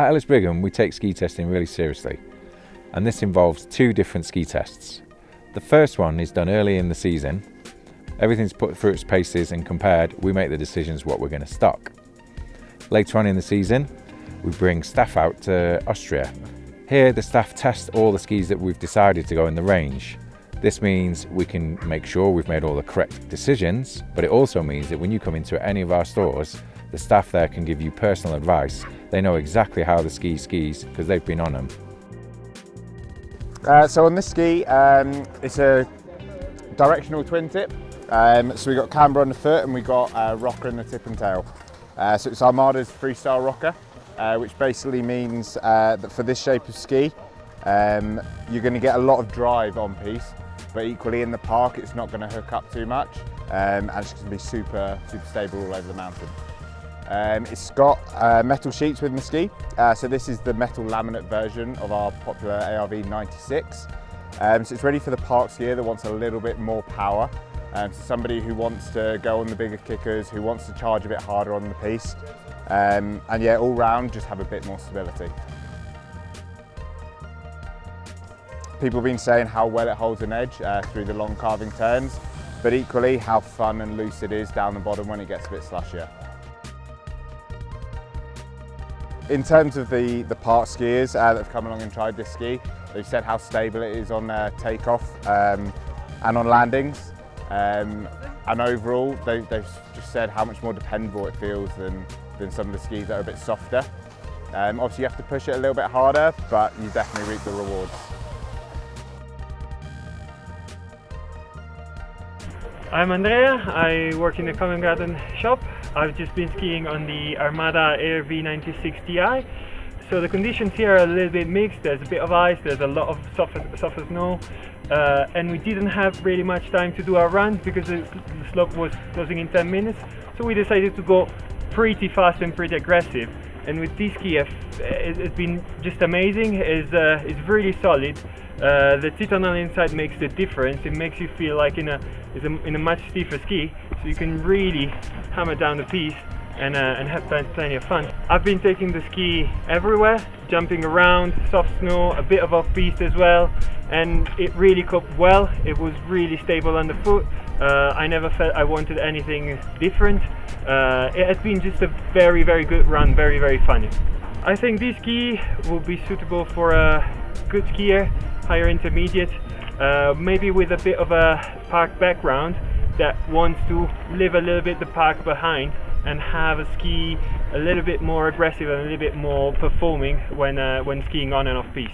At Ellis Brigham, we take ski testing really seriously, and this involves two different ski tests. The first one is done early in the season. Everything's put through its paces and compared, we make the decisions what we're going to stock. Later on in the season, we bring staff out to Austria. Here, the staff test all the skis that we've decided to go in the range. This means we can make sure we've made all the correct decisions, but it also means that when you come into any of our stores, the staff there can give you personal advice. They know exactly how the ski skis because they've been on them. Uh, so on this ski, um, it's a directional twin tip. Um, so we got camber on the foot and we got a rocker in the tip and tail. Uh, so it's Armada's freestyle rocker, uh, which basically means uh, that for this shape of ski, um, you're going to get a lot of drive on piste, but equally in the park, it's not going to hook up too much, um, and it's going to be super, super stable all over the mountain. Um, it's got uh, metal sheets with ski. Uh, so this is the metal laminate version of our popular ARV 96. Um, so it's ready for the park skier that wants a little bit more power. Um, so somebody who wants to go on the bigger kickers, who wants to charge a bit harder on the piste. Um, and yeah, all round, just have a bit more stability. People have been saying how well it holds an edge uh, through the long carving turns, but equally how fun and loose it is down the bottom when it gets a bit slushier. In terms of the, the park skiers uh, that have come along and tried this ski, they've said how stable it is on uh, takeoff um, and on landings. Um, and overall, they, they've just said how much more dependable it feels than, than some of the skis that are a bit softer. Um, obviously, you have to push it a little bit harder, but you definitely reap the rewards. I'm Andrea, I work in the Covent Garden shop. I've just been skiing on the Armada ARV 96 Ti. So the conditions here are a little bit mixed, there's a bit of ice, there's a lot of soft, soft snow, uh, and we didn't have really much time to do our run because the, the slope was closing in 10 minutes. So we decided to go pretty fast and pretty aggressive. And with this ski, it's been just amazing, it's, uh, it's really solid. Uh, the Titan on the inside makes the difference. It makes you feel like in a, in a much stiffer ski, so you can really hammer down the piste and, uh, and have plenty of fun. I've been taking the ski everywhere, jumping around, soft snow, a bit of off-piste as well, and it really coped well. It was really stable on the foot. Uh, I never felt I wanted anything different. Uh, it has been just a very, very good run, very, very funny. I think this ski will be suitable for a good skier higher intermediate, uh, maybe with a bit of a park background that wants to leave a little bit the park behind and have a ski a little bit more aggressive and a little bit more performing when, uh, when skiing on and off piste.